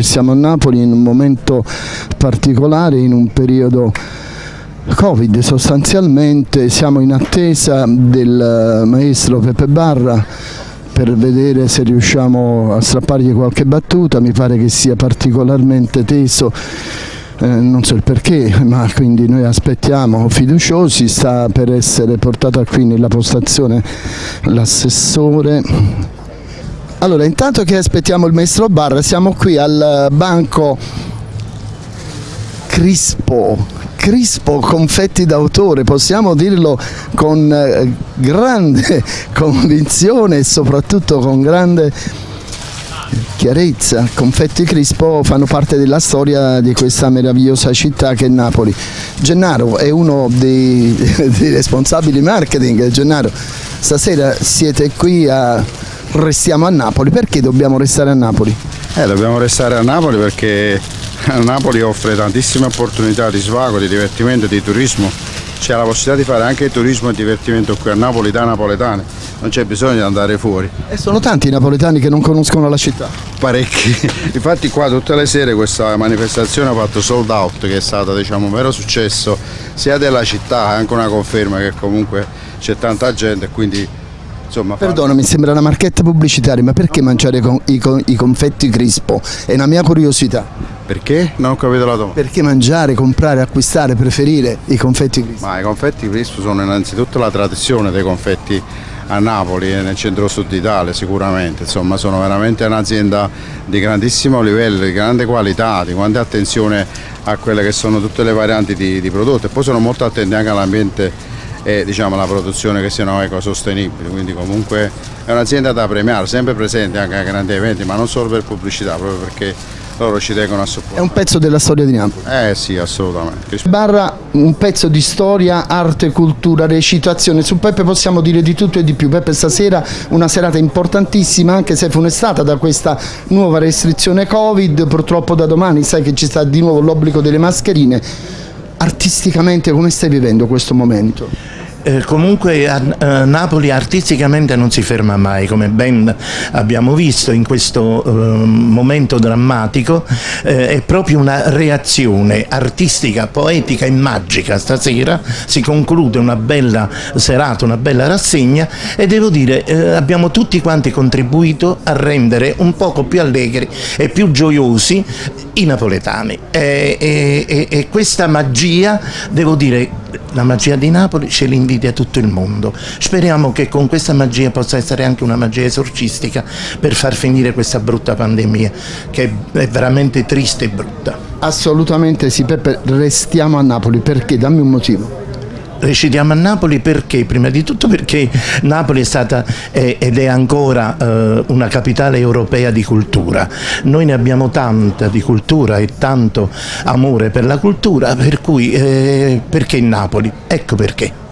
Siamo a Napoli in un momento particolare, in un periodo Covid sostanzialmente, siamo in attesa del maestro Peppe Barra per vedere se riusciamo a strappargli qualche battuta, mi pare che sia particolarmente teso eh, non so il perché, ma quindi noi aspettiamo fiduciosi, sta per essere portata qui nella postazione l'assessore. Allora, intanto che aspettiamo il maestro Barra, siamo qui al banco Crispo, Crispo confetti d'autore, possiamo dirlo con eh, grande convinzione e soprattutto con grande chiarezza. Confetti Crispo fanno parte della storia di questa meravigliosa città che è Napoli. Gennaro è uno dei, dei responsabili marketing. Gennaro, stasera siete qui a restiamo a Napoli, perché dobbiamo restare a Napoli? Eh, dobbiamo restare a Napoli perché Napoli offre tantissime opportunità di svago, di divertimento, di turismo c'è la possibilità di fare anche turismo e divertimento qui a Napoli da napoletani, non c'è bisogno di andare fuori. E sono tanti i napoletani che non conoscono la città? Parecchi, infatti qua tutte le sere questa manifestazione ha fatto sold out che è stato diciamo, un vero successo sia della città, anche una conferma che comunque c'è tanta gente e quindi Insomma, Perdona, mi sembra una marchetta pubblicitaria, ma perché mangiare con, i, con, i, confetti Crispo? È una mia curiosità. Perché? Non ho capito la domanda. Perché mangiare, comprare, acquistare, preferire i confetti Crispo? Ma i confetti Crispo sono innanzitutto la tradizione dei confetti a Napoli e nel centro-sud d'Italia sicuramente, insomma sono veramente un'azienda di grandissimo livello, di grande qualità, di grande attenzione a quelle che sono tutte le varianti di, di prodotti e poi sono molto attenti anche all'ambiente e diciamo, la produzione che siano ecosostenibili, quindi comunque è un'azienda da premiare, sempre presente anche a grandi eventi, ma non solo per pubblicità, proprio perché loro ci tengono a supportare. È un pezzo della storia di Napoli? Eh sì, assolutamente. Barra un pezzo di storia, arte, cultura, recitazione. Su Peppe possiamo dire di tutto e di più. Peppe stasera una serata importantissima, anche se funestata da questa nuova restrizione Covid, purtroppo da domani sai che ci sta di nuovo l'obbligo delle mascherine. Artisticamente come stai vivendo questo momento? Eh, comunque a, a, Napoli artisticamente non si ferma mai, come ben abbiamo visto in questo eh, momento drammatico, eh, è proprio una reazione artistica, poetica e magica. Stasera si conclude una bella serata, una bella rassegna e devo dire eh, abbiamo tutti quanti contribuito a rendere un poco più allegri e più gioiosi i napoletani e, e, e questa magia, devo dire, la magia di Napoli ce l'invidia tutto il mondo. Speriamo che con questa magia possa essere anche una magia esorcistica per far finire questa brutta pandemia, che è veramente triste e brutta. Assolutamente sì, Peppe, restiamo a Napoli, perché? Dammi un motivo recitiamo a Napoli perché? Prima di tutto perché Napoli è stata è, ed è ancora eh, una capitale europea di cultura. Noi ne abbiamo tanta di cultura e tanto amore per la cultura, per cui eh, perché Napoli? Ecco perché.